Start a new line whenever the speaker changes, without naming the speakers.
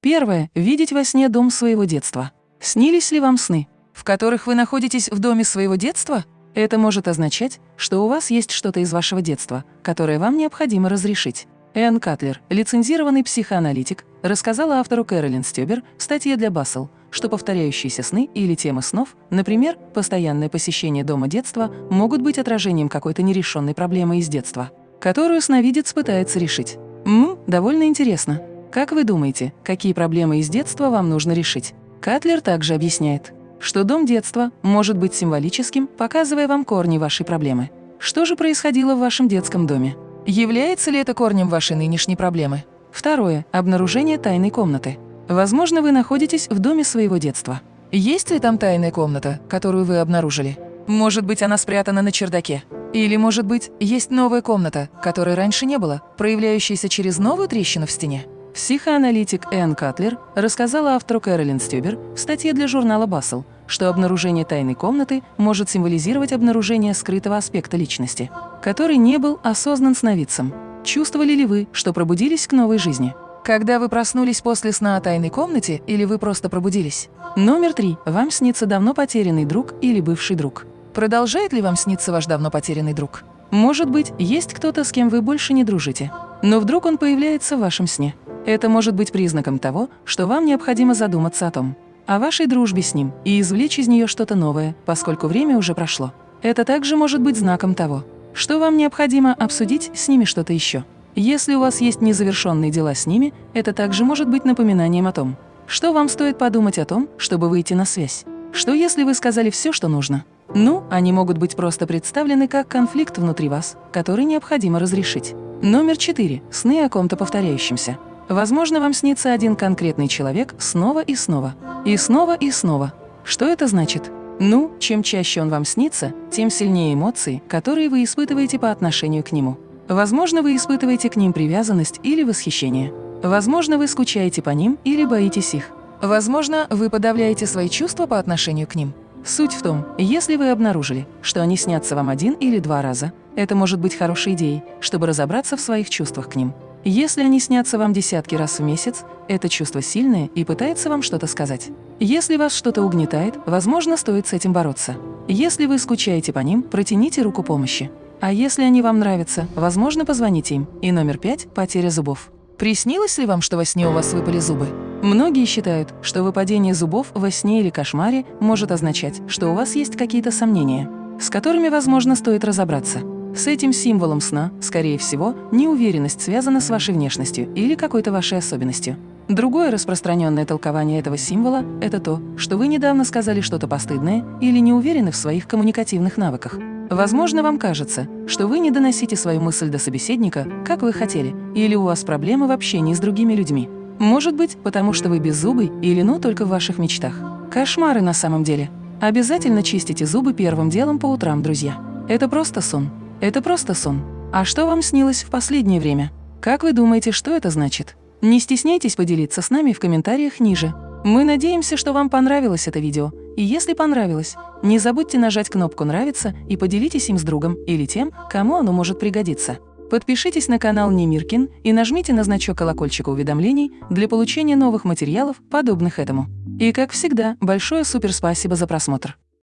Первое. Видеть во сне дом своего детства. Снились ли вам сны, в которых вы находитесь в доме своего детства? Это может означать, что у вас есть что-то из вашего детства, которое вам необходимо разрешить. Энн Катлер, лицензированный психоаналитик, рассказала автору Кэролин Стёбер в статье для Бассел, что повторяющиеся сны или темы снов, например, постоянное посещение дома детства, могут быть отражением какой-то нерешенной проблемы из детства, которую сновидец пытается решить. Ммм, довольно интересно. Как вы думаете, какие проблемы из детства вам нужно решить? Катлер также объясняет, что дом детства может быть символическим, показывая вам корни вашей проблемы. Что же происходило в вашем детском доме? Является ли это корнем вашей нынешней проблемы? Второе. Обнаружение тайной комнаты. Возможно, вы находитесь в доме своего детства. Есть ли там тайная комната, которую вы обнаружили? Может быть, она спрятана на чердаке? Или, может быть, есть новая комната, которой раньше не было, проявляющаяся через новую трещину в стене? Психоаналитик Энн Катлер рассказала автору Кэролин Стюбер в статье для журнала Бассел, что обнаружение тайной комнаты может символизировать обнаружение скрытого аспекта личности, который не был осознан сновидцем. Чувствовали ли вы, что пробудились к новой жизни? Когда вы проснулись после сна о тайной комнате или вы просто пробудились? Номер три. Вам снится давно потерянный друг или бывший друг. Продолжает ли вам сниться ваш давно потерянный друг? Может быть, есть кто-то, с кем вы больше не дружите, но вдруг он появляется в вашем сне. Это может быть признаком того, что вам необходимо задуматься о том, о вашей дружбе с ним и извлечь из нее что-то новое, поскольку время уже прошло. Это также может быть знаком того, что вам необходимо обсудить с ними что-то еще. Если у вас есть незавершенные дела с ними, это также может быть напоминанием о том, что вам стоит подумать о том, чтобы выйти на связь. Что если вы сказали все, что нужно? Ну, они могут быть просто представлены как конфликт внутри вас, который необходимо разрешить. Номер четыре. Сны о ком-то повторяющемся. Возможно, вам снится один конкретный человек снова и снова. И снова и снова. Что это значит? Ну, чем чаще он вам снится, тем сильнее эмоции, которые вы испытываете по отношению к нему. Возможно, вы испытываете к ним привязанность или восхищение. Возможно, вы скучаете по ним или боитесь их. Возможно, вы подавляете свои чувства по отношению к ним. Суть в том, если вы обнаружили, что они снятся вам один или два раза, это может быть хорошей идеей, чтобы разобраться в своих чувствах к ним. Если они снятся вам десятки раз в месяц, это чувство сильное и пытается вам что-то сказать. Если вас что-то угнетает, возможно, стоит с этим бороться. Если вы скучаете по ним, протяните руку помощи. А если они вам нравятся, возможно, позвоните им. И номер пять – потеря зубов. Приснилось ли вам, что во сне у вас выпали зубы? Многие считают, что выпадение зубов во сне или кошмаре может означать, что у вас есть какие-то сомнения, с которыми, возможно, стоит разобраться. С этим символом сна, скорее всего, неуверенность связана с вашей внешностью или какой-то вашей особенностью. Другое распространенное толкование этого символа – это то, что вы недавно сказали что-то постыдное или не уверены в своих коммуникативных навыках. Возможно, вам кажется, что вы не доносите свою мысль до собеседника, как вы хотели, или у вас проблемы в общении с другими людьми. Может быть, потому что вы беззубый или ну только в ваших мечтах. Кошмары на самом деле. Обязательно чистите зубы первым делом по утрам, друзья. Это просто сон. Это просто сон. А что вам снилось в последнее время? Как вы думаете, что это значит? Не стесняйтесь поделиться с нами в комментариях ниже. Мы надеемся, что вам понравилось это видео. И если понравилось, не забудьте нажать кнопку «Нравится» и поделитесь им с другом или тем, кому оно может пригодиться. Подпишитесь на канал Немиркин и нажмите на значок колокольчика уведомлений для получения новых материалов, подобных этому. И как всегда, большое суперспасибо за просмотр.